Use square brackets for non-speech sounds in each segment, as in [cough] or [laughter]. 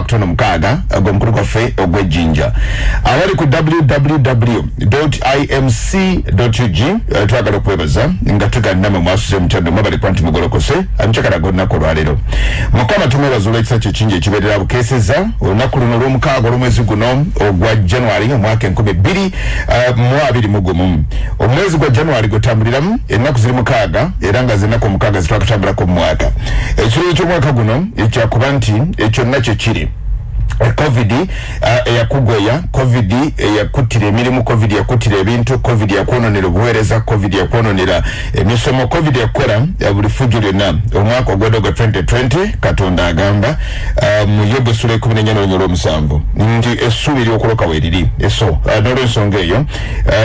akatono mukaaga gwe mukulu gwaffe ogwejjinja abali ku www imc ug twagala okwebaza nga tuganna mwe mwasuze mutyando mwabali kuba nti mugolokose amucakala golunaku olwaleero mukama tumwebaza olw'ekisa kye kingi ekibeerera bukeeseza olunaku luno olw'omukaaga olw'omwezi guno ogwa january omwaka enkumi bbiri uh, mu abiri mu gumu omwezi gwa january gwetambuliramu ennaku ziri mukaaga era nga zennaku omukaaga zitwakatambulako mu mwaka ekiriro ky'omwaka guno ekyakuba nti ekyonna kye kiri covid eyakugweya uh, covid eyakuttira emirimu covid yakuttira ebintu covid yakwononera obuweereza covid yakwononera emisomo covid yakukola buli fujjo lyonna. Omwaka ogwedde gwa 2020 katonda agamba uh, mu yobu essula ekumi nenya nolunyi olw'omusanvu. Nti essuubi ery'okuloka weeriri eso uh, n'olwensonga eyo.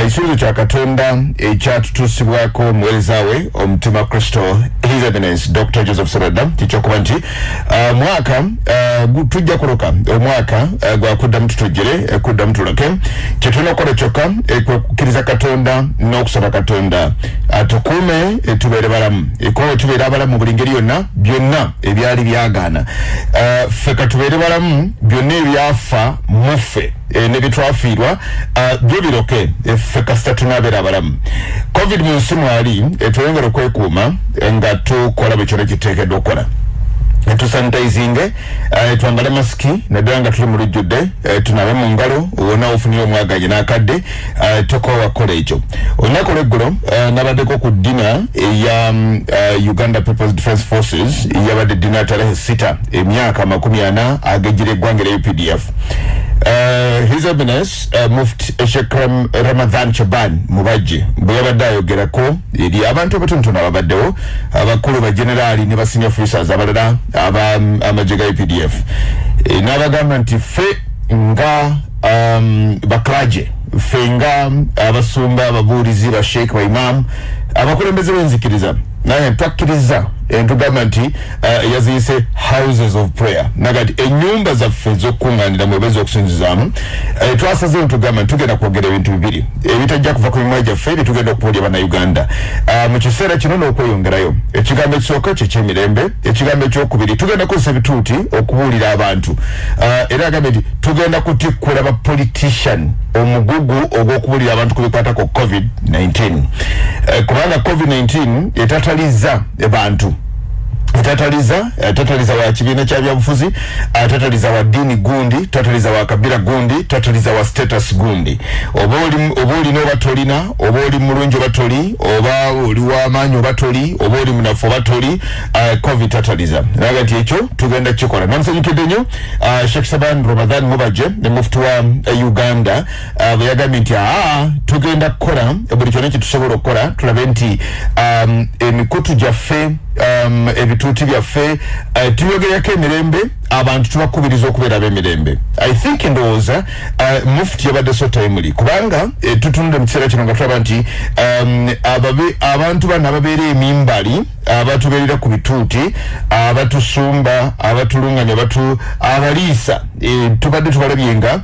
Ekisuubizo kya katonda ekyatutuusibwako omuweereza we omutima kristo eminence dr joseph serada kikyokuba nti mwaka tujja kuloka omwaka uh, gwakuddamu tutujjire uh, kuddamu tuloke. Kyetulina okukola kyokka kwekukkiriza katonda n'okusaba katonda. Atukuume uh, tubeere balamu. Ekuba tubeere abalamu mu buli ngeri yonna byonna ebyali byagaana. Ffe katubeere balamu byonna ebyafa muffe e, ne byetwafiirwa byo biroke. Ffe kasita tunaabeera abalamu. Covid mu nsi mwali etweyongera okwekuuma nga tukola bwe kyona kiteekeddwa okukola tusanitizinge uh, twambale masiki naddala nga tuli mu lujjudde uh, tunabe mu ngalo wona ofunire omwaganye n'akadde uh, tokowa kukola ekyo olunaku lweggulo uh, nabaddeko ku dina eya uh, uganda peoples defence forces yabadde dina talehe sita emyaka makumi ana agejjira eggwanga lya updf Uh, his eminence uh, muft shek Ram, ramadhan chaban mubajje bwe yabadde ayogerako eri abantu abatonotono ababaddewo abakulu bagenerali ne basenior officers abalala amagye ga updf e, n'abagamba nti ffe nga um, baklaje ffe nga abasumba ababuulizi basheik baimamu abakulembeze benzikiriza naye twakkiriza entugamba nti uh, yaziyise houses of prayer. Nagati enyumba zaffe zokuŋŋaanira mwebezi okusinzizaamu uh, twasazeyo ntugamba nti tugenda kwogera ebintu bibiri. Ebitajja kuva ku mimwa gyaffe ebitugenda okubuulya bannayuganda uh, mu kiseera kino n'okweyongerayo ekigambo ekisooka kyekyemirembe ekigambo ekyokubiri tugenda kukozesa ebituuti okubuulira abantu. Uh, era agambye nti tugenda kutikkula bapolitician omugugu ogw'okubuulira abantu ku bikwatako covid-19 uh, kubanga covid-19 etataliza bantu tataliza tataliza wa kibiina kya byabufuzi tataliza wa ddiini gundi tataliza wa kabira gundi tataliza wa status gundi. Oba olina oba tolina oba oli mulungi oba toli oba oli wamaanyi oba toli oba oli munafu oba toli uh, covid tataliza. Naga nti ekyo tugenda kikola namusanyukidde nnyo uh, shek saban ramadan mubaje ne mufuti wa uganda bwe yagambye nti aa tugenda kukola buli kyonna kyetusobola okukola tulabe nti emikutu gyaffe um, ebituuti byaffe. Uh, tuyogerako emirembe abantu tubakubiriza okubeera ab'emirembe. I think ndowooza uh, mufuti yabadde so timely kubanga uh, tutunudde mu kiseera kino nga tulaba nti um, ababe, abantu bano ababeera emimbali abatubeerera ku bituuti abatusumba abatuluŋŋanya abatu abaliisa uh, tubadde tubalabye nga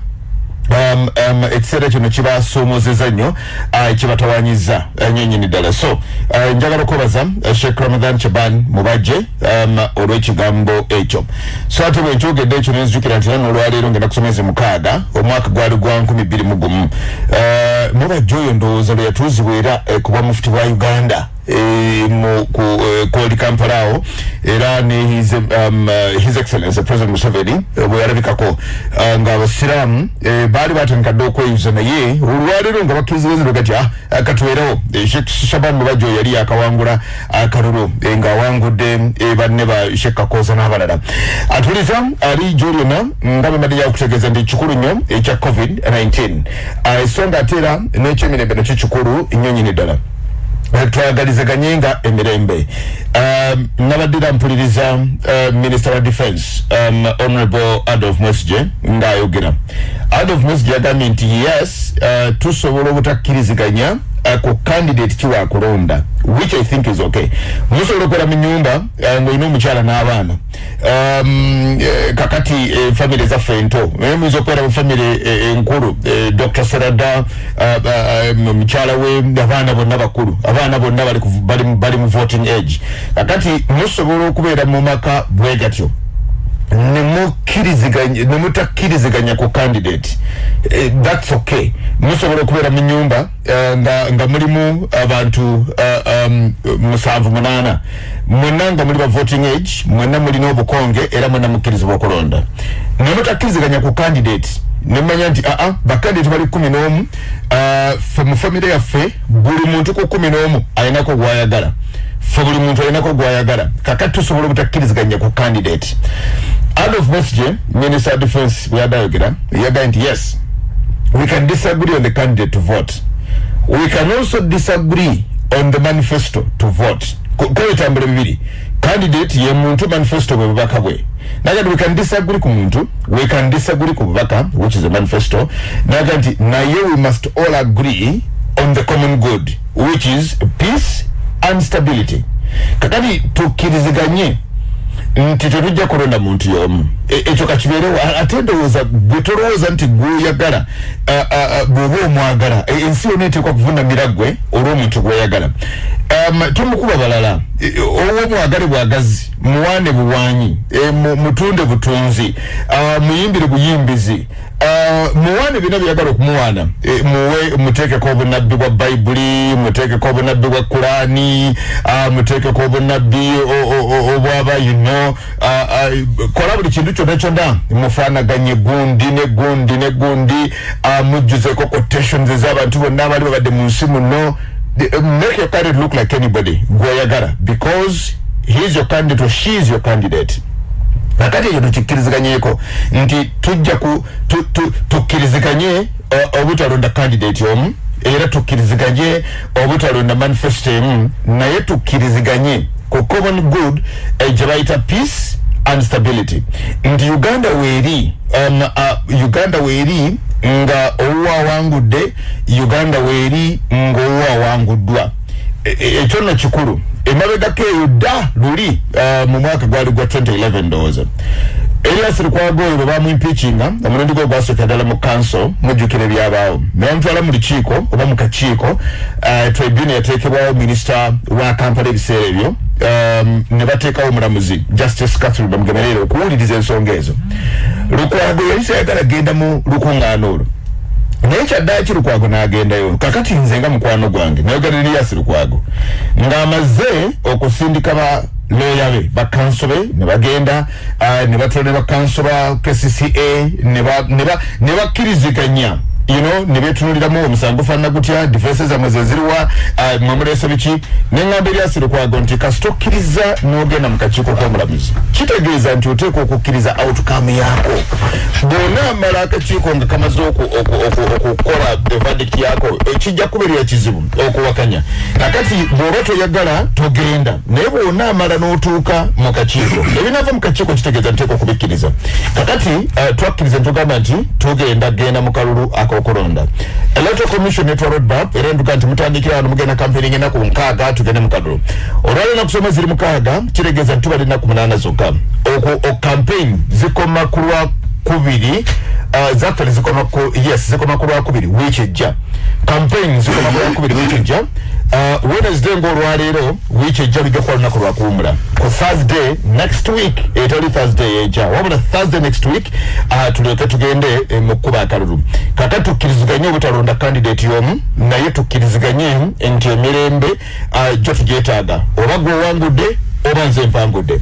um, um, ekiseera kino kibasoomozeza nnyo uh, kibatawanyiza uh, nyini ddala. So uh, njagala okwebaza uh, sheikh ramadan chaban mubajje um, olw'ekigambo ekyo. So ate bwe nkyogedde ekyo nenzijukira nti nano olwaleero ngenda kusomeza mukaaga omwaka gwali gwa nkumi bbiri mu gumu. Uh, mubajje oyo ndowooza lwe yatuuzibwa era uh, kuba mufuti bwa uganda E, mu ku e, kodi kampala awo era ne his, um, uh, his excellence president museveni uh, bwe yalabikako uh, nga abasiraamu uh, baali batandika dde okweyuza naye olwaleero nga bakkirizibwezino gati ah, katuweerewo shek shaban mubajjo yali yakawangula akalulu uh, nga awangudde uh, banne ba shek kakoza n'abalala atuliza ali jolyona nga bembadde yakutegeeza nti kikulu nnyo ekya covid 19 esonga ate era n'ekyemirembe nakyo kikulu nnyo nyini ddala twagalizaganye nga emirembe. Um, nabaddira mpuliriza uh, minister wa defense um, honorable adolf mwesige ngaayogera adolf mwesige yagambye nti yes uh, tusobola obutakkiriziganya ku candidate kiwakulonda which i think is okay. Musobola okukola mu nyumba uh, ngaolina omukyala n'abaana um, uh, kakati uh, famire zaffe ento naye muyinza okubeera mu famire uh, enkulu uh, dr serada uh, uh, mukyala we abaana bonna bakulu. Abaana bonna bali, bali, voting age. Kakati musobola okubeera mu maka bwe gatyo. nemukkiriziganya nemutakkiriziganya ku candidate. Eh, that's okay. Musobola okubeera mu nyumba uh, nga, nga mulimu abantu uh, um, musanvu munaana. Mwena nga muli ba voting age mwena mulina obukonge era mwena mukkirizibwa okulonda. Nemutakkiriziganya ku candidate nemanya nti aa uh, bakandidate bali kumi n'omu uh, fe mu famire yaffe buli muntu ku kumi n'omu alinako gwayagala. Fe buli muntu alinako gwayagala. Kakati tusobola obutakkiriziganya ku candidate. Out of message minister of defense bweyadayogera yagaye nti yes we can disagree on the candidate to vote. We can also disagree on the manifesto to vote. Kwebitambula bibiri candidate ye muntu manifesto bwe bubaka bwe. Naga we can disagree ku muntu we can disagree ku bubaka which is a manifesto naga nti naye we must all agree on the common good which is peace and stability. Kakati tukkiriziganye nti tetujja kulonda muntu y'omu. Ekyo kakibeerewo ate ndowooza gwe tolowooza nti gweyagala bw'oba omwagala E, ensi yonna eteekwa kuvunamira gwe olw'omuntu gweyagala Um, tomukuba balala. E, owo mwagale bwagazi muwaane buwanyi e, mu- mutunde butunzi muyimbire buyimbizi uh, muwaane bina byagala okumuwaana? E, muwe muteekeko obunabbi bwa bayibuli muteekeko obunabbi bwa kurani uh, muteekeko obunabbi o- o- o- obwaba you know uh, uh, kola buli kintu kyonna kyonna. Mufaanaganye gundi ne gundi ne gundi. Mujjuzeko quotations ez'abantu bonna abali babadde mu nsi muno. Uh, make your candidate look like anybody. Gweyagala. Because he is your candidate or she is your candidate kakati ekyo tukikkiriziganyeko nti tujja ku tu- tu- tukkiriziganye uh, obutalonda candidate omu era tukkiriziganye obutalonda manifesto emu naye tukkiriziganye ku common good eh, gye bayita peace and stability. Nti uganda weeri um, uh, uganda weeri nga owuwa awangudde uganda weeri nga awanguddwa E- e- ekyo nno kikulu. Emabegako eyo dda luli uh, mu mwaka gwali gwa 2011 ndowooza. Erias lukwago oyo bwe bamwimpikinga omulundi gwe gwasooka ddala mu kanso mujjukira ebyabaawo. Nebamutwala mu lukiiko oba mu kakiiko uh, tribune yateekebwawo minisita wa kampala ebiseera ebyo. Um, ne bateekawo omulamuzi justice catherine bamugemerere okuwuliriza ensonga ezo. Lukwago yali sayagala genda mu lukuŋŋaana olwo naye kyaddaaki ki lukwago n'agendayo kakati nze nga mukwano gwange nayogera eriyasi lukwago ng'amaze okusindika ba looya be bakanso be ne bagenda ah, ne batwala ne bakanso ba kcca ne ba- ne ba- bakkiriziganya you know ne betunuliramu omusango faanana gutya defense zammwe zeziriwa mwe muleese biki? Neŋŋamba eryasi lukwago nti kasita okkiriza n'ogenda mu kakiiko k'omulamuzi. Kitegeeza nti oteekwa okukkiriza outcome yaako. Bw'onaamala akakiiko nga kamaze oku- oku- oku- okukola verdict yaako ekijja kubeerera kizibu okuwakanya. Nakati bw'oba toyagala togenda. Naye bw'onaamala n'otuuka mu kakiiko ebinaava mu kakiiko kitegeeza nteekwa okubikkiriza. Kakati eh, twakkiriza ntugamba nti tugenda genda mu kalulu ak'okulonda electoral commission etwa roadmap era nduga nti mutandikira wano mugenda campaigning enaku nkaaga tugende mu kalulu olwali enaku soma ziri mukaaga kitegeeza nti tubali enaku munaana zokka. Okwo- campaign zikoma ku lwa kubiri uh, zikoma ku yes zikoma ku lwakubiri wiiki ejja. Campaign zikoma ku lwakubiri wiiki ejja wednesday ngaolwaleero wiiki ejja bijja kuba lunaku lwakuwumula ku thursday next week etali thursday ejja. Wabula thursday next week uh, tulyoke tugende eh, mu kkuba akalulu. Kakati tukkiriziganye obutalonda candidate y'omu naye tukkiriziganye nti emirembe uh, gyo tugyetaaga. Oba gwowangudde oba nze mpangudde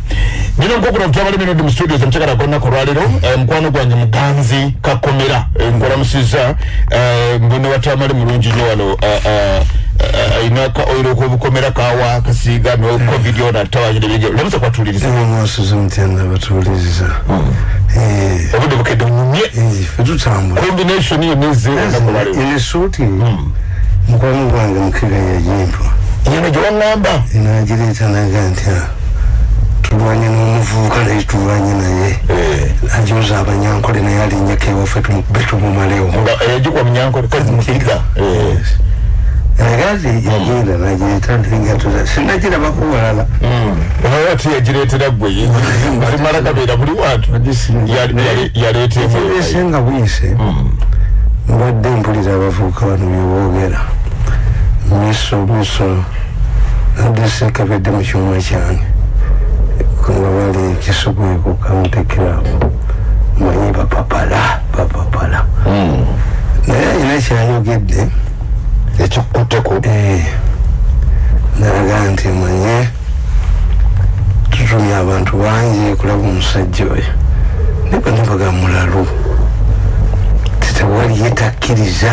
nino nkokuna tutabali minodi mu studios omukyagala kolunaku olwaleero eh, mukwano gwange muganzi kakomera eh, nkolamusiza eh, mbone watamale mulungi nnyo wano eh, eh, eh, ayina ka oiro kwobukomera kawa kasiiga no covid yona tawanyire byejo lamusa kwatuliriza mwasize mutenda batuwuliriza Eh, obudde bukedde onyumye eh, fe tutambula. Combination yo neze olunaku olwaleero enesuuti mukwano gwange mukiga yajimpa yeno gye waŋŋamba nagireeta naga nti "Ah, tulwanye n'omuvubuka naye tulwanye naye ajoza abanyankole naye alinyako ewaffe tumukube tumumalewo nga eyagikwa munyankole kazi mukiga eh. agazi yagenda nagireeta ntingatuza sinagirabako walala oba tiyagireetera gwe alimala kabeera buli wantu yaleetemu buyise nga buyise mbadde mpulira abavubuka bano byeboogera miso miso adese kabedde mu kyuma kyange nga bali kisugweku kamutekeramu manyi bapapala bapapala naye alina kyayogedde ekikutteko Eh, nalaga nti manye tutumye abantu bangi kulaba omusajja oyo niba nibaga mulalu tetewali yetakkiriza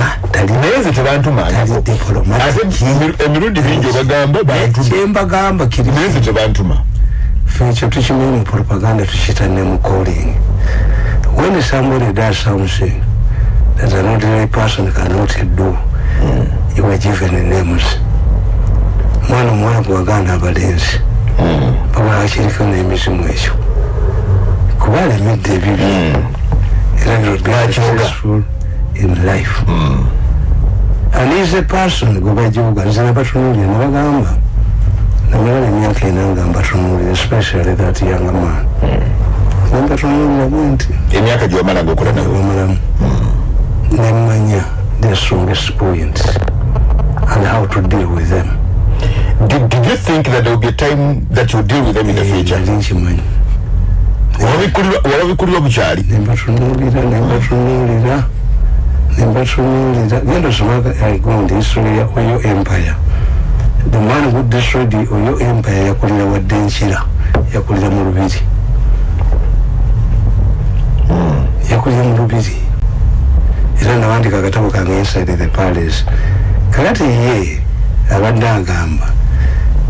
naye nze tebantumangako tali. Diplomatic ate emiru- emirundi mingi obagamba bantuma kyembagamba kiri naye nze tebantuma fe ekyo tukimanyi mu propaganda tukiyita ne mu calling when somebody does something that an ordinary person cannot do. You are given names mwana omuwala gwaganda abalenzi babula akiriko n'emizimu ekyo kuba alemedde ebibi era biro successful in life? And is a person gwe bajoga nze nabatunuulira nabagamba namala emyaka ena nga mbatunuulira especially that young man. Nembatunuulira bwe nti emyaka gyewamala ngaokola nawe omulamu nemanya the strongest points and how to deal with them. Did, did you think that there will be a time that you deal with them in the future Wababikulirwa- wababikulirwa bukyali. Nembatunuulira nembatunuulira nembatunuulira genda osomaka igondi history ya oyo empire. The man who destroyed the oyo empire yakulira wadde nkira yakulira mu lubiri. Yakulira mu lubiri. Era nawandika akatabo kange inside the palace. Kakati ye abadde agamba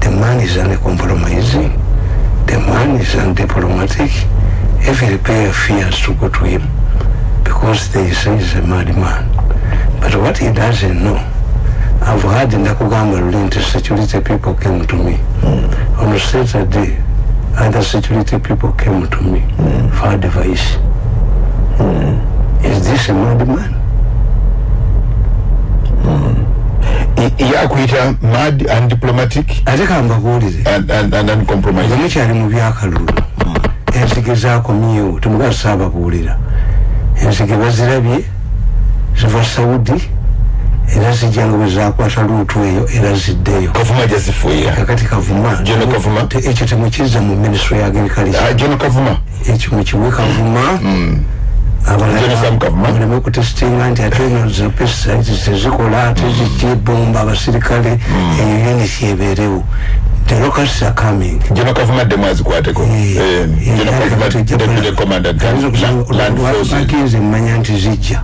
the man is uncompromising the man is undiplomatic every player fears to go to him because they say he's a mad man. But what he doesn't know I've heard ndakugamba luli nti security people came to me. On Saturday other security people came to me for advice. Is this a mad man? I- yakuyita mad and diplomatic ate kambabuulire and, and, and nga uncompromising mukyali mu byakalulu ensige zakomyewo temugaa saababuulira. Ensige bazirabye ziva saudi era zijja nga bwe zakwata luutu eyo era ziddeyo. Kavuma kakati kavuma ekyo temukizza mu ministry ya agriculture. Jono kavuma. Ekyo mukiwe kavuma. General Sam Kavuma? baleme kutesitinga nti ate eno zi pesticides tezikola ate zijja ebomba abasirikale eyo unity ebeerewo the locusts are coming. Jono kavuma ddemu azikwateko Eh, jono kavuma deputy commandant land- land forces. bagenze mmanya nti zijja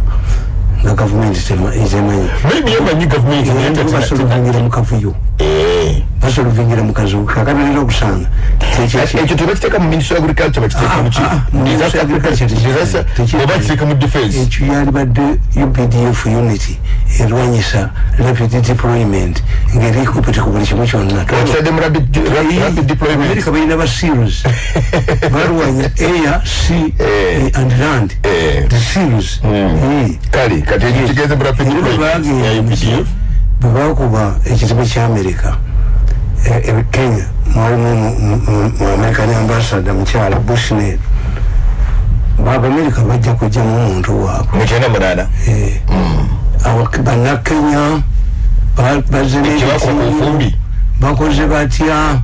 nga gavumenti tema- etemanyi maybe yemanyi gavumenti naye nga tina- basoluvingira mu kavuyo Eh. basoluvingira mu kazuku kakabirira okusanga ekyo tebakiteeka mu ministry agriculture bakiteeka mu ki Ah, ah, Disaster Ministry of Agriculture Disaster- tekiteeka. disaster- oba kiteeka mu defense ekyo yalibadde updf unity erwanyisa rapid deployment ngaerikupete ku buli kimu kyonna amerika balina ba seals balwanya air sea Eh. eh, and land Eh. the Eh. kale kati ekyo kigenze mu rapid deployment ya bagenda UPDF bwe kenya. Mwalimu mu- mu- mu american ambassador mukyala bushnell baabamerika bajja kugjamu omuntu waabwe. Mu kyenda munaana. Bannakenya kyebakola ku bufumbi. bakoze batya?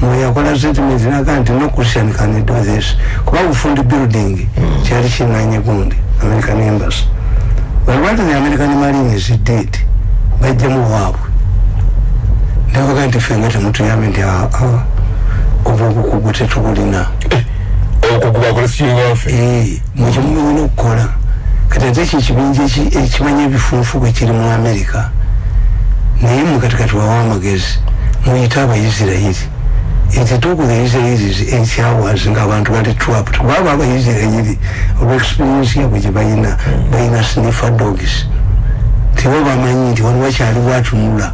Mweyakola statement naga nti no christian can do this? Kuba bufundi building kyali kinanye gundi american embassy. But what the american marines did bajjamu waabwe nebaga nti fenga temutuyambe nti obwo obukugu tetubulina okuguba kolesiyo waffe. Mukimumina okukola. Kati ate ekyo ekibinja eki- ekimanya ebifunfu bwe kiri mu amerika naye mukatikati wawa amagezi muyite abaisirairi ekituuku the israelis ekyawazi ngaabantu bali trapped kubaba abaisirairi olwexperiensi yabwe gye balina balina sniffer dogs. Tibo bamanyi nti waliwo kyaliwo atunula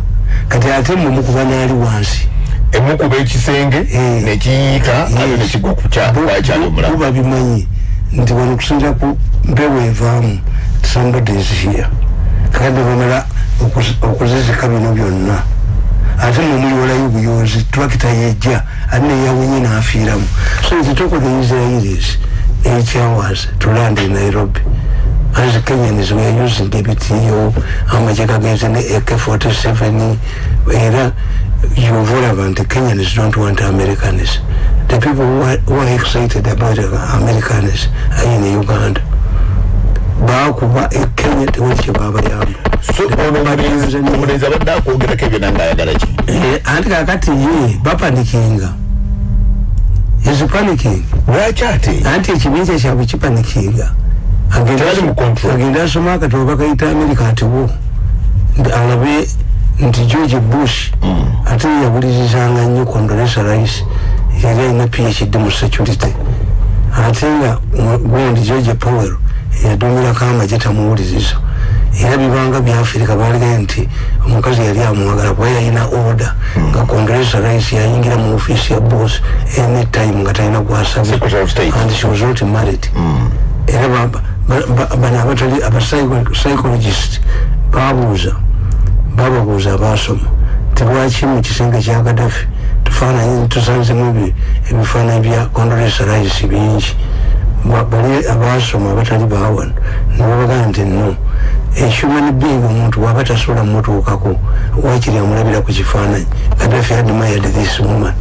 kati ate mwe mukuba naali wansi. Emukuba ekisenge Eh. nekiyiika ate nekigwa ku kya- kwakyali omulamu buba bimanyi nti wano kusinza ku mpewo evaamu somebody is here. Kakati bamala okuz- okuzizika bino byonna. Ate mwemuliwolayo obuyonzi tulakita yejja ate neyawonye n'afiiramu. So ekituuko the israelis ekyawaz to land in nairobi as kenyans were using ebitiyo amagye gagenze ne ak-47 era yova olaba nti kenyans don't want americans the people who are, who are excited about Americans are in Uganda. Bakuba e Kenya tewali kye babayamba. so ono omulenzi abadde akwogerako ebyo nange ayagala ki anti kakati ye bapanikinga. Is panicking. lwaki ate anti ekibinja kyabwe kipanikinga. Agenda asoma akatoba bakayita amerika ati wo Nti alabe nti george bush ate yabulirizanga nnyo condolesa rice yali alina phd mu security. Ate nga gundi george powell yadumirako amagye tamuwuliriza. Era bibanga byafirika balige nti omukazi yali amwagala kuba yalina order nga condolesa rice yayingira mu ofiisi ya boss anytime nga talina State. and she was not married. Era ba- ba- ba- bano abatali abapsychologist babuuza bababuuza abasoma. Tebwaki mu kisenge kya gadafi tufaananyi tusanzemu ebi- ebifaananyi bya condolesa rice bingi. Ba- bali abasoma abatali bawano nebabagana nti no. Ehuman being omuntu waba tasobola mutuukako wakiri amulabira ku kifaananyi? Gadafi admired this woman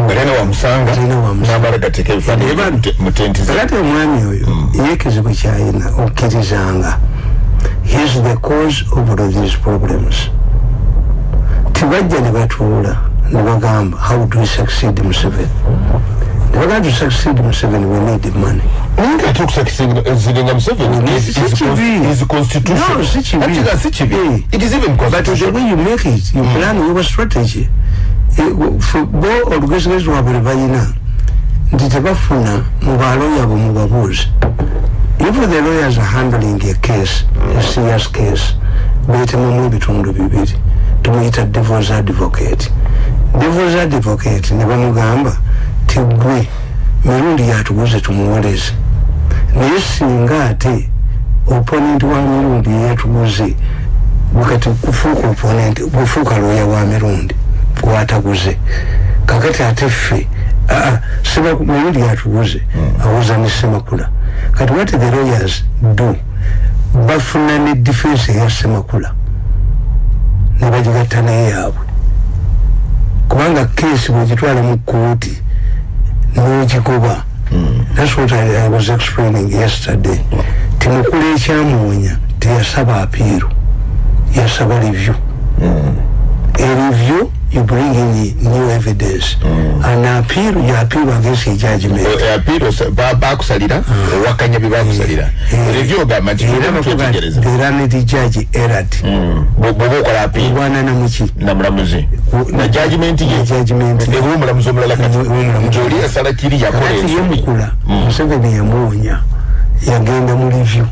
nga lena wamusanga. Lena wamusanga. namala gateeka ebifaananyi Eba- mu te- mu tenti ze kakati omwami oyo ye ekizibu kyayina okkirizanga. He is the cause of all these problems. Tibajja ne batuula ne bagamba how do we succeed museveni? Ne bagamba to succeed museveni we need money. Nga ate okusakiziringa museveni is- Si is- kibi. is constitution. No, si kibi. Eh. it is even but the constitution way you make it you plan your strategy Eh, bo olugezigezi lwabwe lwe balina nti tebafuna mu baloya bwe mubabuuzi if the lawyers are handling a case a serious case beetemamu ebitundu bibiri. Tumuyita devils advocate. Devils advocate ne bamugamba ti gwe mirundi yatuguze tumuwoleze. Naye singa ate opponent wa mirundi yeyatuguze bwekati kufuuka opponent bwefuuka looya wa mirundi gwataguze kakati ate ffe aa seba mirundi yatuguze awuza ne semakula kati what the lawyers do bafuna ne defense eya semakula ne bagigatta naye yaabwe. Kubanga keesi bwegitwala mu kooti n'ogigoba that's what I, I was explaining yesterday. Timukula ekyamuwonya teyasaba apiiru yasaba review. A review you bring in new evidence. An appeal you appeal against a judgment. Apiiro bakusalira owakanya bye bakusalira review ogamba nti era bakuga twetegereza the learned judge erred bwoba okola apiiro obwana namuki namulamuzi na judgment ye. judgment. Ewa omulamuzi omulala kati. Omulamuzi. nti oli yasala kiri yakola kakati ensobi yemukula museveni yamuwonya yagenda mu review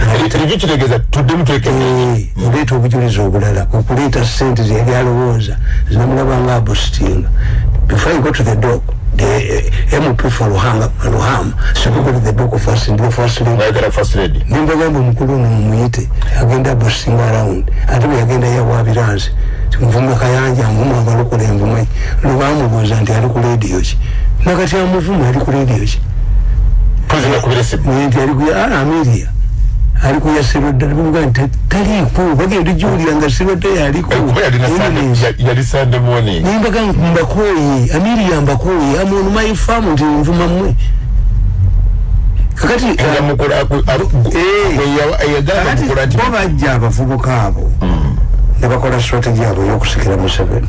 review kitegeeza tuddemu twekene oleeta obujulizi obulala okuleeta sente zeyali alowooza zinamulaba nga abositinga before i go to the dog the uh, mp for luhanga luhama sikugo to the dog first and the first lady. Bayagala first lady. Nimbagamba omukulu ono mumuyite agenda abositinga around ate bwe yagenda yawabiranzi nvume kayanja nvume abalokola envume lwebamubuuza nti ali ku lediyo ki? Nakati amuvuma ali ku lediyo ki? Tuzina kubira esimu naye nti ali kuya ameria ali kuyasirwa ddala bamuga nti taliiko bagenda ojulira nga sirwadde yaliko kuba yalina Sunday- yali sunday morning nimbaga mbakooye ameria mbakooye amuntu maifamu nti nvuma mmwe kakati nga mukula eyagamba mukula nti bo bajja abavubuka abo ne bakola strategy yabwe y'okusikira museveni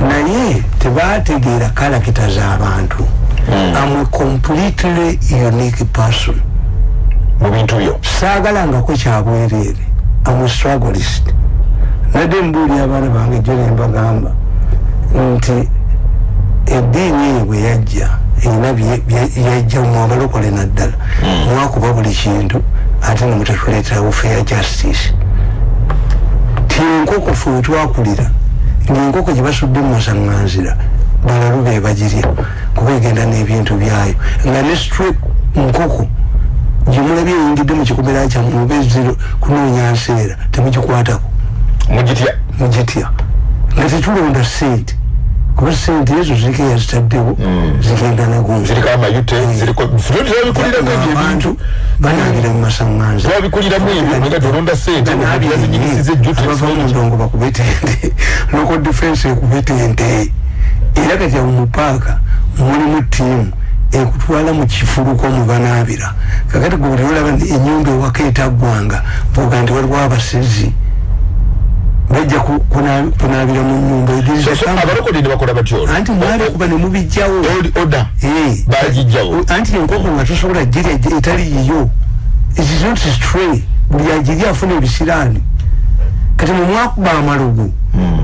naye tebategeera kalakita z'abantu amwe completely unique person mu bintu byo. Saagalangako kyabwereere amwe strugglist. Nadde mbuuli abaana bange jo nembagamba nti eddiini eyo bwe yajja erina yajja mu abalokole naddala. Mwakuba buli kintu ate nemutetuleeterawo fair justice. Ti enkoko fe wetwakulira ngaenkoko gye basudde mu masaŋŋanzira balalu be bagirya kuba egenda n'ebintu byayo. Nga ne nkoko gyemulabye eyingidde mu kikomera kyammwe oba eziro kunoonya nseera temugikwatako. Mugitya? Mugitya. Nga tetulonda sente kuba sente ezo ziriko yazitaddewo zigenda nagunzi ziriko amayute ziriko ffe tebabikuliramu ebyo ebintu abantu banangira mu masaŋŋanza tebabikuliramu ebyo nga tolonda sente omuntu yazinyigisiza ejjute abava mu ndongo bakubetente loko defense ekubetente era kati awo mu paaka mulimu tiimu ekutwala mu kifuluko mwe banaabira. Kakati gwe buli olaba enyumba ewaka etaggwanga boga nti waliwo abasezi bajja ku- kuna- kunaabira mu nyumba So, so, abalokole ne anti mwabikuba mubijjawo. Eh, anti enkoko nga tosobola girya gye- etali yiyo. Stray. Buli agirya afuna ebisiraani kati mwe mwakuba amalugu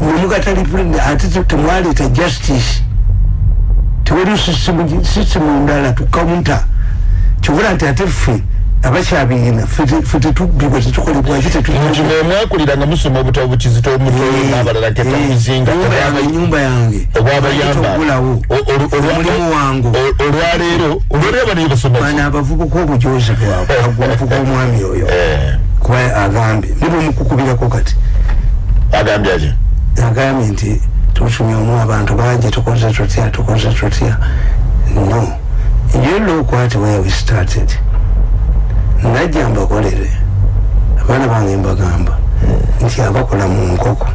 nemugatali ate te- temwaleeta justice tewaliwo sisitemu ndala tukaunta kibula nti ate ffe abakyabiyina ffe tetubbibwa tetukolebwaki nti nemwakulira nga musoma obutabo bukizito omutoyo n'abalala ketamuzinga nyumba yange obwabayamba ogulawo omulimu wangu olwaleero olwaleero banaye basoma bana abavubuka obujozi bwabwe [laughs] aguvuga omwami oyo. Kuba agambye nibwemukukubirako kati. Agambye ati agambye nti tutumyeomu abantu bangi tukoze tutya tukoze tutya. No. You look what where we started. Najja mbakolere. Abaana bange mbagamba nti abakola mu nkoko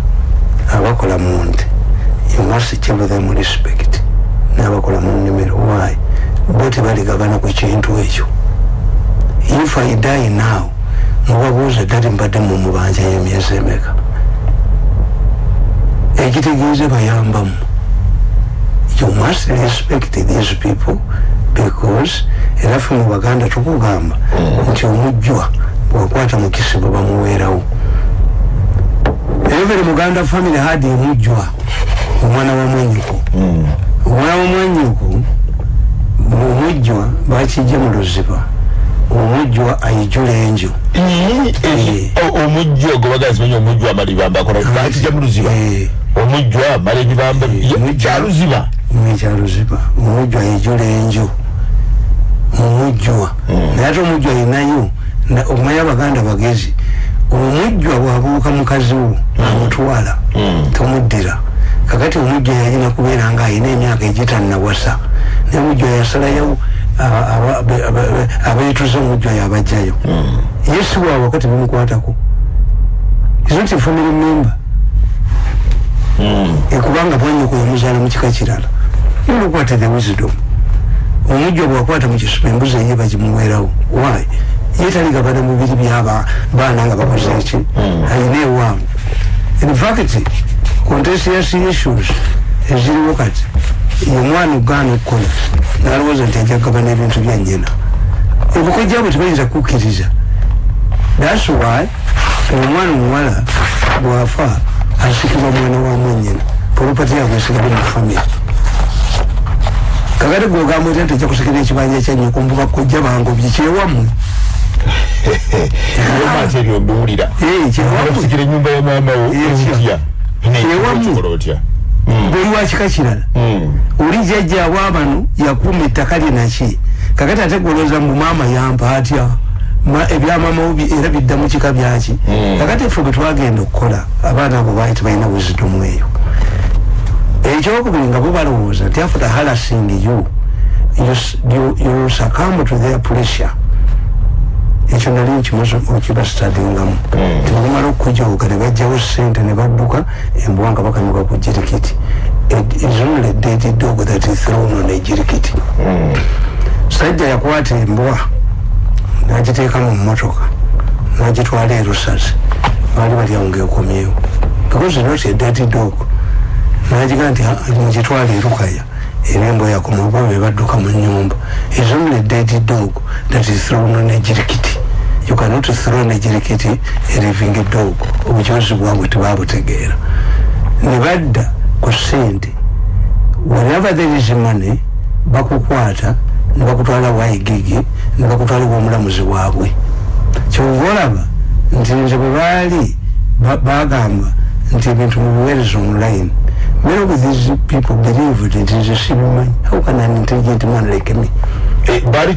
abakola mu nte. You must give them respect. N'abakola mu nnimiro. Why? Bo tebaligabana ku kintu ekyo. If i die now mubabuuza ddali mbadde mu mubanja y'emyezi emeka ekitegeeze bayambamu you must respect these people because era ffe mu baganda tukugamba nti omujjwa bwakwata mukisibo bamuweerawo every muganda family had emujjwa omwana wa mwanyuko omwana wa mwanyuko omujjwa bakijja mu luziba omujjwa ayijula enjo omujjo ogwo bagazi manyi omujjo amala ebibamba akola bakijja mu luziba. Eh. omujjo amala ebibamba kyaluziba ekyaluziba omujjwa ayijula enjo omujjwa naye ate omujjwa ayinayo na- okumanya abaganda bagezi omujjwa bwabuuka mukazi wo amutwala tomuddira. Kakati omujjwa yalina kubeera nga ayina emyaka egitannawasa naye omujjwa yasalayo aba- aba- be- aba- be- abeetuze omujjwa yabajjayo ye si waabwe wakati bimukwatako isn't a family member ekubanga bwanyoko yamuzaala mu kika kirala. Yolukwata the wisdom. Omujjo bwakwata mu kisuba embuzi eye bagimuweerawo. Why? Ye taligabana mubiri byaba baana nga bakoze eki ayina ewangu in fact contentious issues. Eziriwo kati omwana ogaana okukola nalowooza nti ajja kugabana ebintu bya nyina obukojja bwe tebayinza kukkiriza. Thats why omwana omuwala bwafa asikibwa mwana wa mwanyina polopati yabwe esigale mu famire kakati gwogamba otya nti ojja kusikira ekibanja kyanyoko mbuba kojja bangobye kyewammwe? Omata ebyo mbiwulira Eh, kyewammwe? Okusikira enyumba ya maama wo Eh, enzya Ewamu. Kikola otya bwoli wa kika kirala oli jjajjaabwe abano yakuuma ettaka lye naki kakati ate golooza mbu maama yampa atya? Ma- ebyamaama wo bi- era bidda mu kika byaki? Kakati ffe bwe twagenda okukola abaana abo baali tebalina wisdom eyo. Ekyokubiri nga bo balowooza nti after harassing you you, you, you succumb to their pressure ekyo nali nkibastadingamu tebamala okujooga ne bajjawo sente ne badduka embwa nga bakanyuka ku jirikiti It is only a dead dog that is thrown on a jirikiti sajja yakwata embwa nagiteeka mu mmotoka nagitwala e rusazi baali bali awo ngaekomyewo because not a dead dog. Nagiga nti "Ah, mugitwala erukaya. Era embwa yakoma oba be badduka mu nyumba is only a dead dog that is thrown on a jirikiti you cannot throw a jirikiti a living dog obujozi bwabwe tebabutegeera ne badda ku sente whenever there is money bakukwata ne bakutwala waigigi ne bakutwala womulamuzi waabwe kyova olaba nti nze bwe baali ba- bagamba nti ebintu mubiweereza online many of these people believed? Nti nze sibimanyi. How can an intelligent man like me baali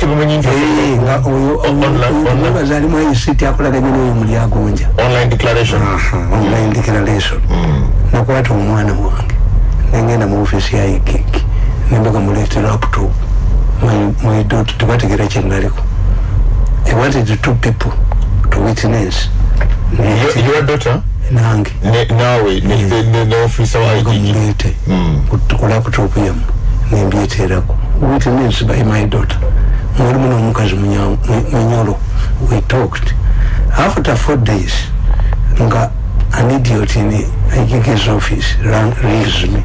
Eh, nga oyo Online- online- mwebaza alimu ayisiti akolaganye n'oyo muli agonja online declaration. Nakwata omwana wange nengenda mu ofisi ya igigi nembaga mulete laptop. Daughter tebategera kyenaliko i wanted two people to witness. Your- daughter? Nange. Ne- naawe ne- ne- ne- ne officer wa mulete ku- ku laptop yamu nembyeterako which means by my daughter. Mwalimu n'omukazi munyolo we talked. After four days nga an idiot in his office ran, rings me.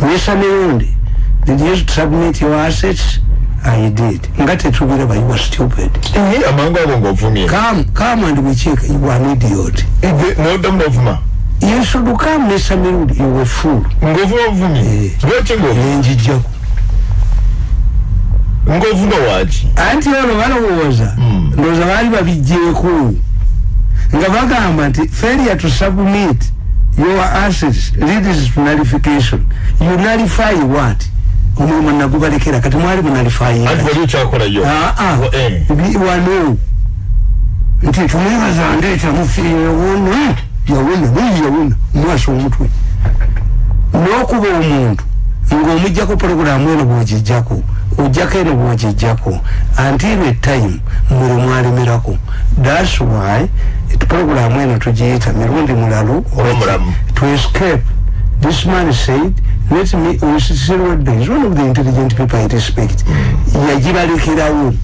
Mr. Mirundi did you submit your assets? I did. Nga tetubira but you were stupid. Amangu ago ng'ovumye. Come come and we check you are an idiot. Noddamu n'ovuma you should come mr mirundi you were fool ng'ovuma ovumye Eh. lwaki ng'ovuma nenjijjaku ng'ovuma waki anti ono balowooza Mm. ndowooza baali babijjeeko nga bagamba nti failure to submit your assets leads to nullification. You nullify what? Omulimu nagubalekera kati mwali munalify anti wali okyakolayo Wa- eh. wano. Nti tumwebaza ndeeta mufiirewona yawona naye yawona omwasa omutwe. N'okuba omuntu ng'omugjako porogulamu eno bwogijjako ojjako eno bwogijjako until a time muli mwalemerako thats why porogulamu eno tugiyita mirundi mulalo to escape. This man said let me is one of the intelligent people I respect. Yagibalekerawo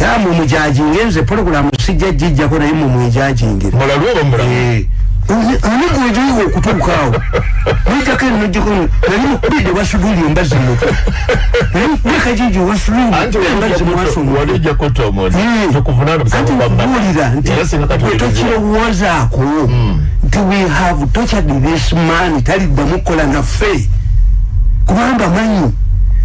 tamu mujajinge nze porogulamu sijja gijjako naye mumwejajingire mulalu oba mulamu ani gwejoyiwa okutuukaawo nijjako eno nojjako nali mukubidde wasuduli embazi mutwe [laughs] wekajiji wasuduli anti embazi mwaso wali mutwe ojja kutta omuti Eh. tukuvuna anti nkubuulira nti era singa kati gwe tokirowoozaako nti we have tortured this man taliddamu kukola naffe kubanga manyi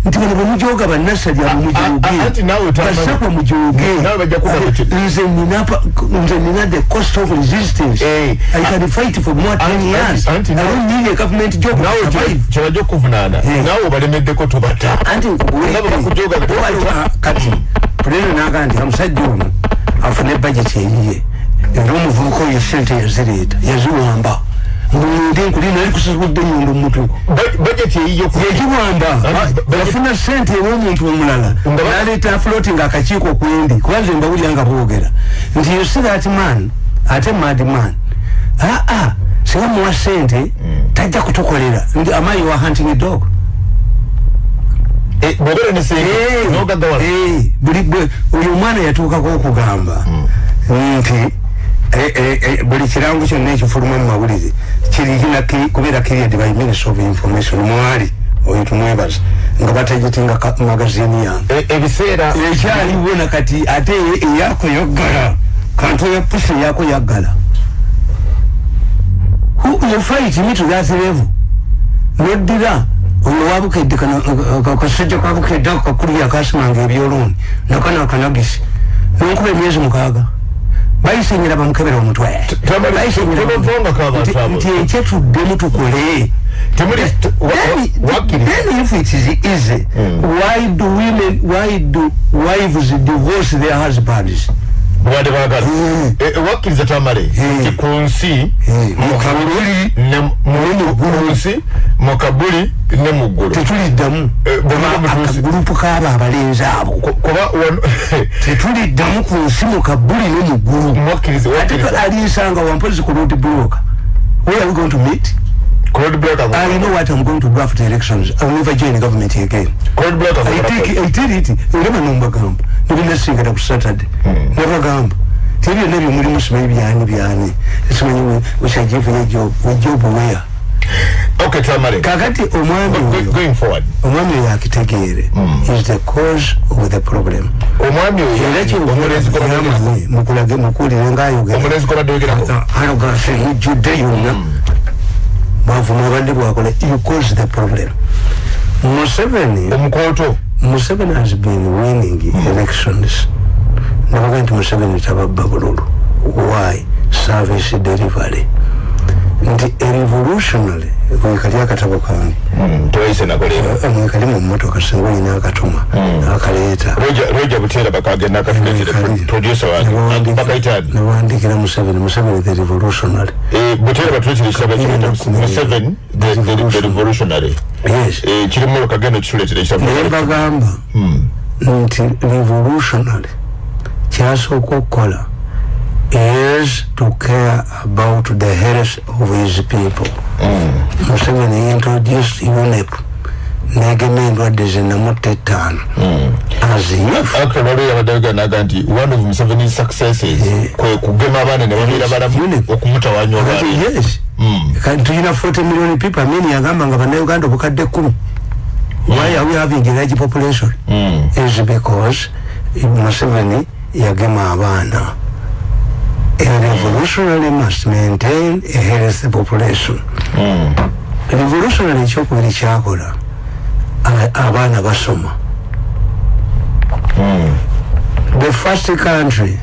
nti bano bwemujoga bannasali abo mujoge a- anti naawe otamanyi. basakwa mujoge Naawe bajja kuba ku ki- nze nina the cost of resistance. Eh. i can fight for more Anti- years. i don't need a government job survive. kyebajja okuvunaana. Eh. naawe obalemeddeko tobata. Anti kati puleno naga nti omusajja ono afune bajeti eyiye era omuvubuka oyo sente yazireeta yaziwamba kusasudde nyondo mumutwe bajeti eyiyo ku yagiwamba Anti- Ba- yafuna sente ew'omuntu omulala. Naleeta floating akakiiko kwendi. Kubanze mbawulira nga boogera. Nti you see that man ate mad man. Aa singa muwa sente tajja kutukolera. Ndi amayi wa hunting dog? Bwobera ne sente Eh, nogagawala eh, buli oyo omwana yatuukako okugamba. Nti eh, eh, eh, buli kirango kyonna ekifuluma mu mawulire kirina ki- kubeera period by minister of information mwali oyo tumwebaza nga batagitinga magazini yange. E- ebiseera ekyaliwo nakati ate eyako yaggala kantu ya pusi eyako yaggala. Who- you fight me to that level? Noddira oyo wabukedde kasajja kabukedde ako kakulu yakasimanga ebyoloni nakano akanagisi nonkuba emyezi mukaaga bayisenyera bamukebera omutwe. Nti- abo. nti ekyetuddemu tukole temuli t- wa- then, if it is easy why do women why do wives divorce their husbands bwadde baagala Mm. E- e, wakkiriza tamale Mm. nti ku nsi mu mu kabuli ne mu- ku nsi mu kabuli ne mu ggulu. Tetuliddamu. Eh, bwe muba mutuusi- akagurupu k'abo abalenzi abo. Ku- kuba wano [laughs] tetuliddamu ku nsi mu kabuli ne mu ggulu. Mwakkiriza ate wakkiriza alinsanga wampozi ku road block. Where are we going to meet? Claude Black ago- I know what I'm going to do after the elections. I will never join the government again. Black ago- I take I tell it. Ndema nombagamba ndibinasingana ku Saturday. Nabagamba tebyo byonna byomulimu simanyi byani byani. Simanyi wekyagivunya job wejob where okay tamale kakati omwami Go- oyo going forward. omwami oyo akitegeere is the cause of the problem. Omwami oyo omulenzi gwobaddeko mukulage mukulire ngaayogera omulenzi gwobaddde ogerako hano gase mujjudde yonna. Bwavuma abadde bwakola you cause the problem. Museveni omukooto museveni has been winning elections. Nabaga nti museveni tababba bululu why? Service delivery nti erevolutionary wekali akatabo kange. Tewayise nakoleera mwekali mu mmotoka singa olina akatuma akaleeta. Roja buteera bakagenda akafunekire producer wange bakayitaani nabandikira museveni. Museveni the revolutionary. Buteera batuletera ekitabo museven the revolutionary. yes. Eh, kirimu lokagenda kituletera ekitabo naye bagamba nti revolutionary kyasooka okukola is to care about the health of his people. Museveni introduced unep negema endwadde zenamutta ettaano azifu actually waliwo yabadde naga nti one of museveni successes. Kwe kugema abaana ne babeera balamu okumutawanya olwaleero yes. Kati tulina 40 million people? Amini yagamba nga bannayuganda obukadde kumi. Why are we having a large population? Is because museveni yagema abaana a revolutionary must maintain a healthy population. Revolutionary ekyokubiri kyakola abaana basoma the first country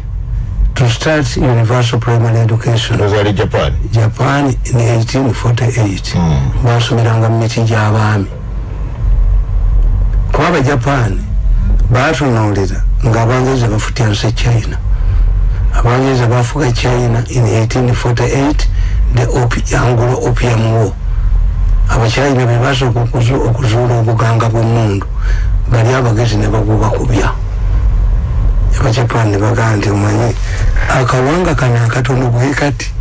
to start universal primary education. Ozaali japan. Japan in 1848 basomeranga mu miti gy'abaami. Kuba abajapaani batunuulira ng'abangereza bafutyanse china abangereza bafuga china in 1848 the opi, anglo opium war abachina bebasooka okuzu- okuzuula obuganga bw'emundu bali abagezi ne bagubakubya abajapaani ne bagamba nti omanyi akawanga kano akatono bwe kati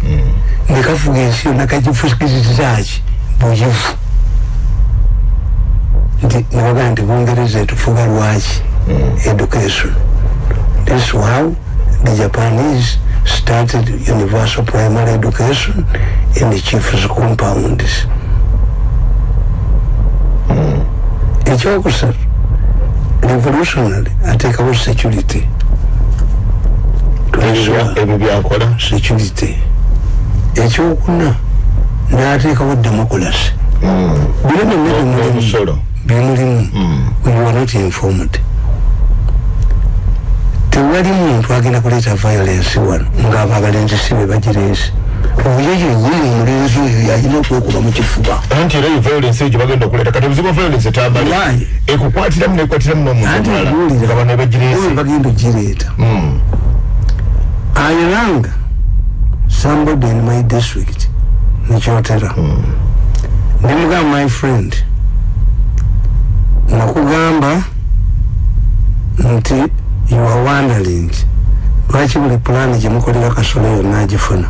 nekafuga ensi yonna kagifukizizaki bugifu. Nti nebagaa nti bungereza etufuga lwaki? Education. This how the japanese started universal primary education in the chiefs compounds. Ekyokusatu revolutionary ateekawo security. Twazwa- ebyo byakola security. Ekyokuna n'ateekawo democracy. Bino byonna bimulimu you are not informed tewali muntu agenda kuleeta violence wano ngaabo abalenzi si be bagireese oyo yennyini omulenzi oyo yalina okwekuba mu kifuba. Anti era yo violence egyo bagenda okuleeta kati obuzibu bwa violence etambale ekukwatiramu nekwatiramu n'omuntu anti omulala guwulira nga bano oyo ebagireese bagenda ogireeta. I rang somebody in my district nekyotera nemugamba my friend nakugamba nti you are wondering lwaki buli pulaani gyemukolera kasolo yonna agifuna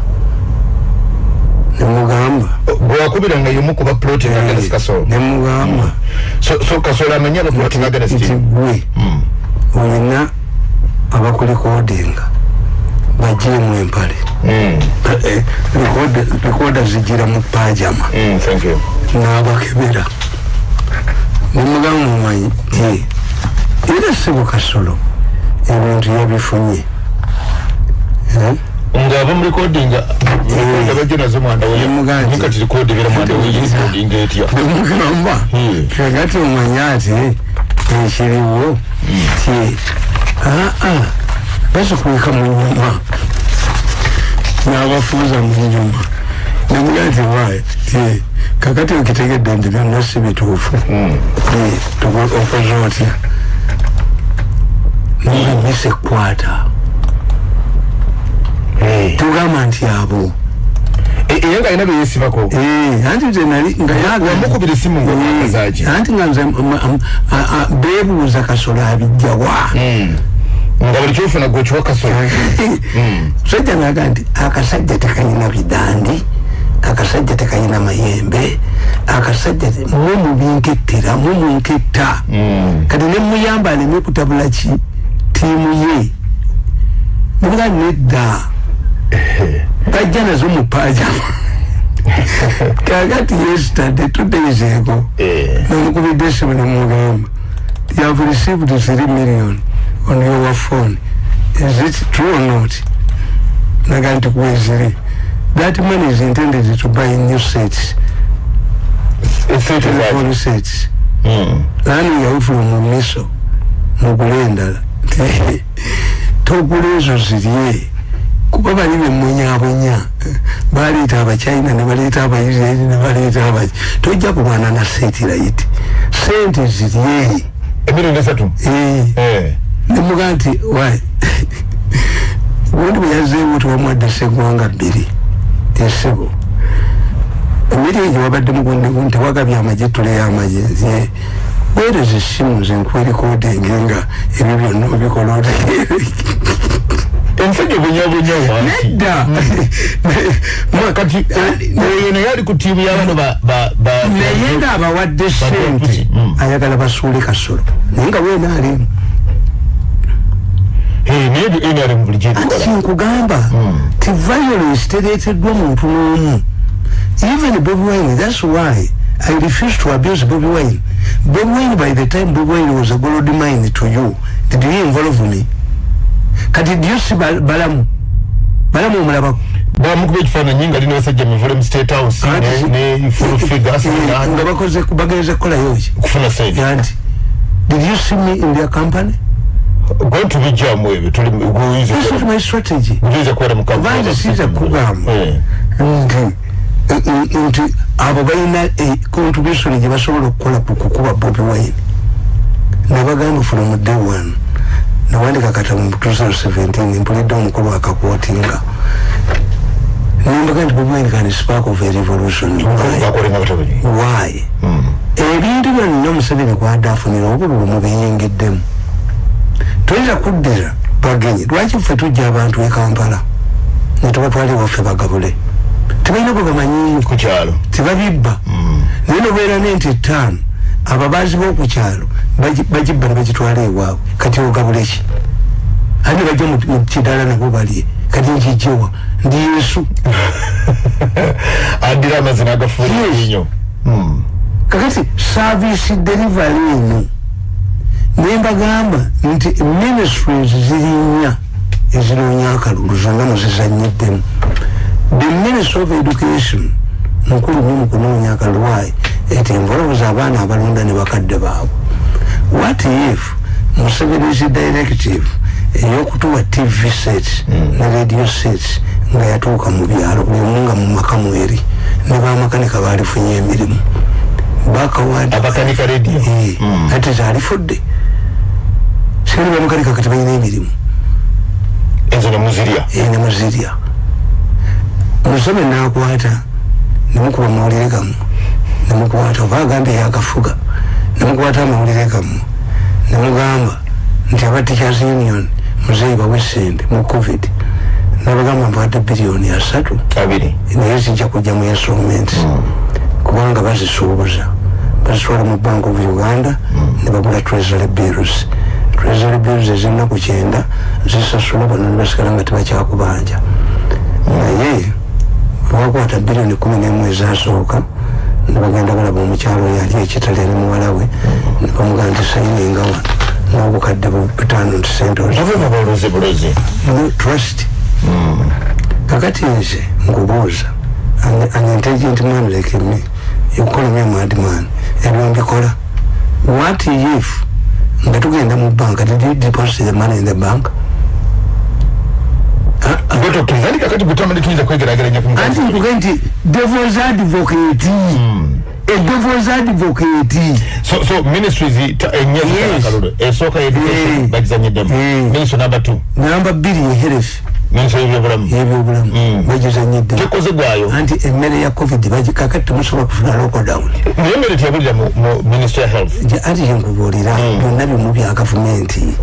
nemugamba gwewakubiranga yomu kuba plotting against kasolo. nemugamba so so kasolo amanye aba plotting against nti gwe. Olina abakulikodinga bagiemu empale. Likoda zigira mu pajama. Mm, n'abakebera. Nemugamba mumanyi ti era sibu kasolo ebintu yabifunye Eh? ng'aba mu recording nga bajja nazo mwanda Yamugamba [laughs] nti- kati record ebeera mwanda recording etya? Nemugamba Hmm. kagati omanye ati ekiriwo ti aa basikuika mu nyuma. N'abafuuza mu nyuma. Nemugaa nti wayi ti kakati okitegedde nti byonna si bituufu. Tuko- okoze otya nga misa ekwata tugamba nti abo. Era nga alina beyesibako Eh, anti nze nali nga yaga wamukubira esimu nga Eh, zaki anti nga nze m- m- a- a- beebuuza kasolo abijjawa nga buli kyofuna gwe kiwa kasolo [laughs] sajja naga nti akasajja tekayina bidandi akasajja tekayina mayembe akasajja te- mwe mubinkettera mwe munketta kati nemuyamba aleme kutabula ki tiimu ye. Nibuga nedda. Bajja nazo mu pajama [laughs] kakati yesterday two days ago namukubidde esimu nemugamba you have received three million on your phone. Is it true or not? Naga nti kweziri that money is intended to buy new sets. Telephone sets. Lani yawe from miso mugule endala [laughs] togula ezo zirye. Kuba bali bemunyabunya baleeta abachina ne baleeta abaisraeli ne baleeta abaki tojja kulwana na satellite sente zirye. Emirundi esatu? Eh, nemuga nti [laughs] gundi bwe yazzeewo tiwamwadde segwanga bbiri esebo emiri egyo wabadde mugundigu nti wagabye amagye tule y'amagye weereza essimu nze nkwerikodingi nga ebyo byonna obikola otegeere [laughs] omusajja obunyabunya wansi nedda. Mwa- [laughs] kati oyo naye ali ku tiimu y'abano ba- ba- ba- naye ngaabawadde sente Mm. ayagala basuule kasolo. Naye nga weena alimu Eh, anti kyenkugamba ti violence tereeteddwa muntu n'omu. Even bobi wine thats why i refuse to abuse bobi wine bobi wine by the time bobi wine was a gold mine to you did you involve me? Kati did you see Bal- balamu? Balamu omulabako bamukuba ekifaananyi nga lina abasajja mivule mu state house ne full figures Eh, nga bakoze bagenze kukolayo ki? Kufuna sente anti did you see me in their company? Gwe tubijjamu ebyo tuli guyinza this is my strategy. Kubeera mu kampuni Kubanga sinza kugamba. Eh. Nti eh, eh, abo balina eh, contribution gye basobola okukola ku kukuba bobi wine. Nebagamba from day one. Nawandika kata mu 2017 mpulidde omukulu akakwotinga nembaga nti bobi wine can spark of a revolution. Why? why? Ebintu byonna museveni kwadde afunira obululu mubiyingiddemu toyinza kuddira bagenyi lwaki ffe tujja abantu e kampala? Netubatwala ewaffe bagabule tebalina bwe bamanyiyo ku kyalo. tebabibba. Naye nobeera nenti etaano ababaazi b'okukyalo bagi- bagibba ne bagitwala ewaabwe. Kati ogabule ki andi bajja mu- kidala nabo balye? Kati nkijjewa ndi yesu. [laughs] Addira amazina agafuula Yes. ennyo. Kakati service delivery eno. Nembagamba nti ministries ziri nnya ezinoonya akalulu zonna muzizanyiddemu the ministry of education mukulu nnyo mu kunoonya akalulu wayi eti envolobuza abaana abalonda ne bakadde baabwe. What if museveni's directive eyokutuwa tv sets ne radio sets nga yatuuka mu byalo buli omu nga mu maka mweri ne bamakanika baalifunye emirimu? Bakawadi abakanika radio? Ate zalifudde seri bamakanika kati balina emirimu. Ezo nemuzirya ene muzirya musome nakwata nemukuba amawulire gamu nemukwata oba agambye yagafuga nemukwata amawulire gamu nemugamba nti aba teachers union muzeeyi bawe sente mu covid. Nabagamba mpawadde biliyoni asatu. Naye zijja kujja mu instruments kubanga bazisuubuza. Bazitwala mu bank of uganda ne bagula treasury bills. Treasury bills ez'ennaku kyenda zisasula bano ne basigala nga tebakyakubanja naye bakwata biliyoni kumi n'emu ezasooka ne bagenda balaba omukyalo oyo ali ekitali ali muwala we ne bamugaa nti sayininga wano n'obukadde butaano nti sente trust. Kakati nze nkubuuza an, intelligent man like me you call me a madman ebyo mbikola what if nga tugenda mu banka did you deposit the money in the bank Ah, ah, gwe tokkiriza andi kakati gutamani tuyinza kwegerageranya ku anti mukazi nkuge nti devils advocate. A devils advocate. So so ministries ta- ennya Yes. zitalakalulu esooka education Eh. bagizanyiddemu Eh. ministry number two. Namba bbiri yeherefi ministry y'ebyobulamu yebyobulamu Mm. bagizanyiddemu tekoze gwayo. Anti emmere ya covid bagi- kakati temusobola kufuna lockdown. Naye mbere teyabulira mu mu ministry ya health. Nti anti yenkubuulira byonna bimu bya gavumenti. Ti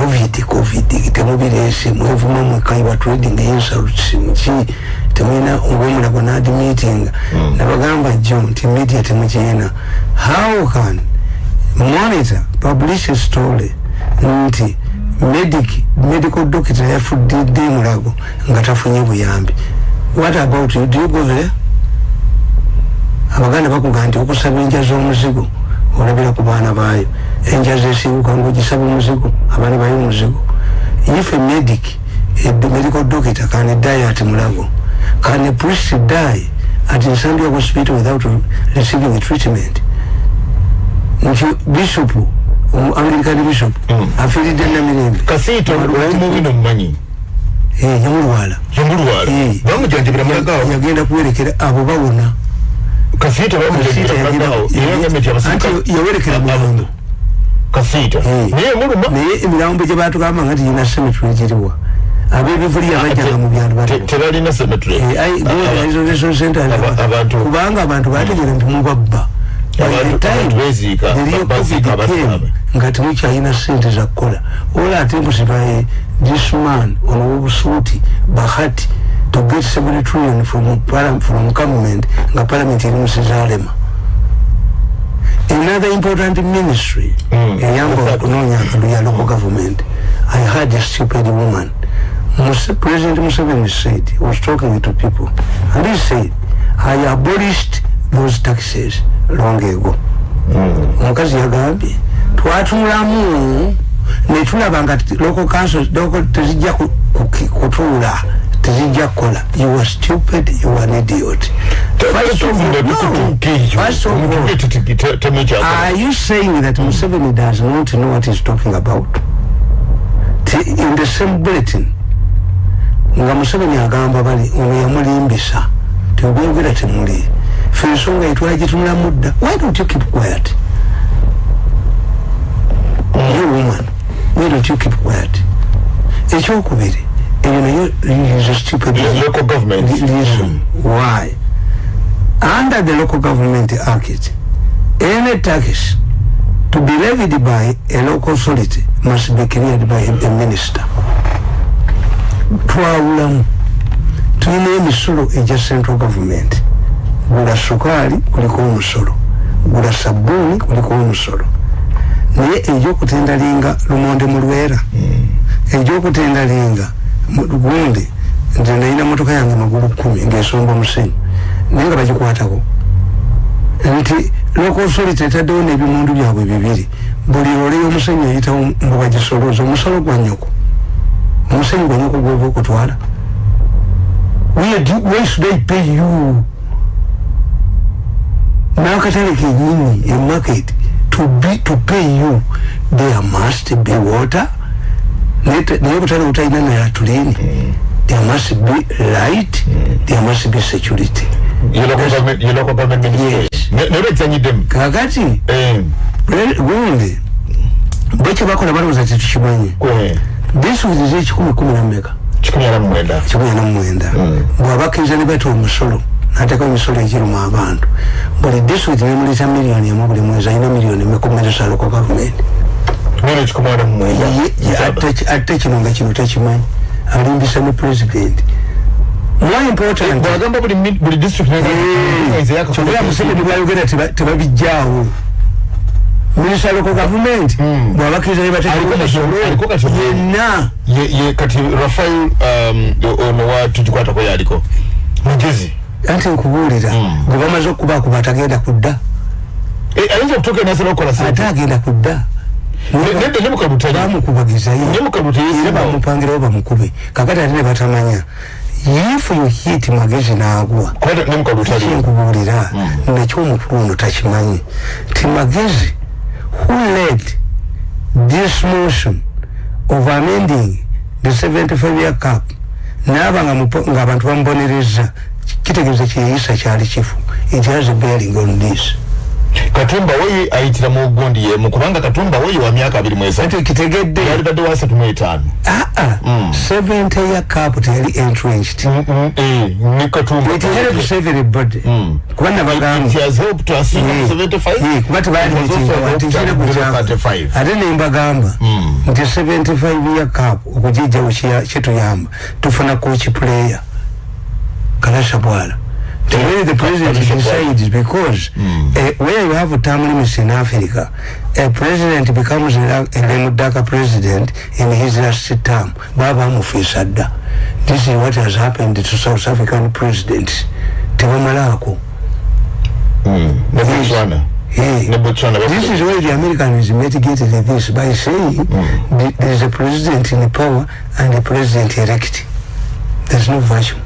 covid covid temubireese mwevuma mwekaiba trading insults nki temulina ng'omulago nad meeting. Nabagamba jjo nti media temukiina how can monitor publish a story nti medic medical doctor yafudde mulago nga tafunye buyambi what about you? Do you go there? Abaganda bakuga nti okusaba enja z'omuzigo olabira ku baana baayo. Enja zesibuka ngaogisaba omuzigo abaana bayo omuzigo if a medic a medical doctor can die at mulago can a priest die at nsambia hospital without receiving treatment? Nti bishop anglican bishop afiiridde namirembe. Kasiito omubi nomumanyi Eh, yamulwala. Yamulwala. Eh. bamujanjabira mulagawo yagenda kuwerekera abo bawona kasiito bamujanjabira mulagawo era gambye nti abasirika anti yawerekera mulambo kasiito Eh. naye muluma. Naye emirambo gye batugamba nga tiyina semitule giriwa ab'ebivuli abajjanga mu byalo Te- baliwa tebalina cemetery. Eh, ai- Aba- isolation center kubanga abantu bategera nti mubabba baziika COVID came, nga temukyalina sente zakukola ola ate mbusibaye this man ono wobusuuti bahati to get 7 trillion from, from government nga parliament eri musizalema another important ministry eyamba okunoonya akaluya local government i had a stupid woman. Mus president museveni said he was talking to people and he said i abolished those taxes long ago. Omukazi yagambye twatulamu netulaba nga local council tezijja kutuula tezijja kukola you are stupid you are an idiot are you saying that Museveni does not know what he's talking about? In the same bulletin, nga Museveni agamba bali ono yamulimbisa tebogera temuli fe ensonga etwala gitunula mudda why don't you keep quiet you woman why don't you keep quiet ekyokubiri eyo nayo is a stupid local government. Reason why? Under the local government act any tax to be levied by a local authority must be cleared by a, a minister twawulamu tulina emisolo egya central government. Gula sukaali kuliko omusolo gula sabuuni kuliko omusolo naye egyokutendalinga lumonde mulwera. Egyokutendalinga gundi nze nalina motoka yange magulu kumi ngaesomba musenyu naye nga bagikwatako. Nti local authority etaddewo n'ebimundu byabwe bibiri buli ole y'omusenyu eyitawo mbu bagisolooza omusolo gwa nyoko omusenyu gwa nyoko gwova okutwala. Why should i pay you? N'akatale kenyini emarket to be to pay you there must be water naye obutale butalina nalatulini there must be light there must be security. Kakati? Gundi bwekyo bakola balowooza tetukimanyi disitulikiti ekikumi kumi nameka kikumi ana mumwenda bwabakkiriza ne bata omusolo nateeka emisolo egiruma abantu buli disitulikiti nemuleta miliyoni emu buli mwezi alina miliyoni mekumeresa loko gavumenti ate kino nga kino tekimanyi alimbisa ne pulezidenti kyogera museveni bwayogera tebabijjaawo minisita loko gavumenti bwabakkiriza ne bateeka yenna kati rafael ono watugikwatako yaliko mugezi anti nkubuulira. Gwe bamaze okubakuba atagenda kudda. Ayinza okutuuka nasala okukola ate agenda kudda bamukubagizayo bamupangirawo bamukube. Kakati ate ne batamanya if you hit magezi naagwa kyenkubuulira nekyomukulu ono takimanyi. Ti magezi who led this motion of amending the 75 year cap? Naaba ng'abantu bamubonereza kitegeeza kyeyisa kyali kifu. It has a bearing on this katumba woyi ayitira mu gundi yemu kubanga katumba woyi wa myaka abiri mweza ate kitegedde. Yali tadde wa asatu mu etaano. Aa seventy year cap teyali entrenched. Ne katumba. It helps everybody kuba nabagamba kuba tebaalitikire kukyama ate nembagamba nti 75 year cap okugijjawo kituyamba tufuna coach player kalasha bwala the way the president decides because mm. uh, where you have a term limits in Africa, a president becomes a, a Lemudaka president in his last term. Baba Mufisada. This is what has happened to South African presidents. Tebamalako. Mm. Yes. Hey, this is why the Americans mitigated this by saying mm. there is a president in power and a president elect. There's no virtue.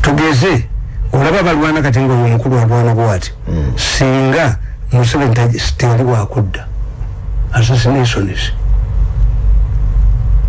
Tugeze. Olaba balwana kati nga omukulu alwana bwati singa museveni tewali wakudda. Assassinations